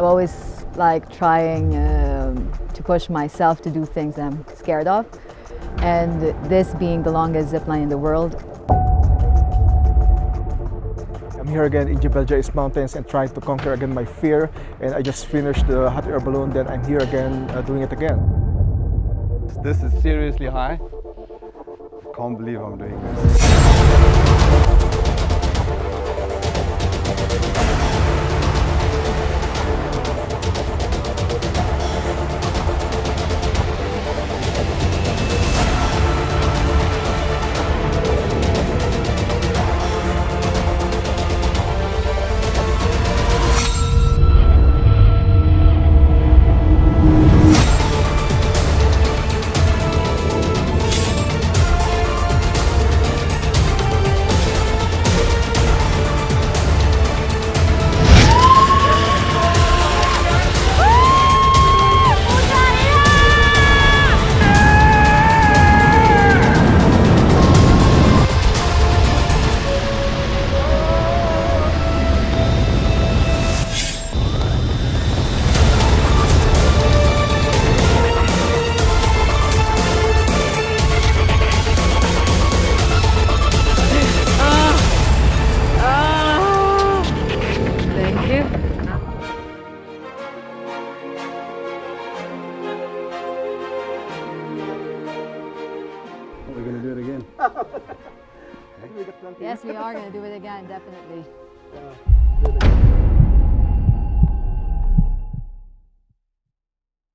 I'm always like trying um, to push myself to do things I'm scared of. And this being the longest zip line in the world. I'm here again in Jebel Jais Mountains and trying to conquer again my fear. And I just finished the hot air balloon, then I'm here again uh, doing it again. This is seriously high. Can't believe I'm doing this. yes, we are going to do it again, definitely. Uh,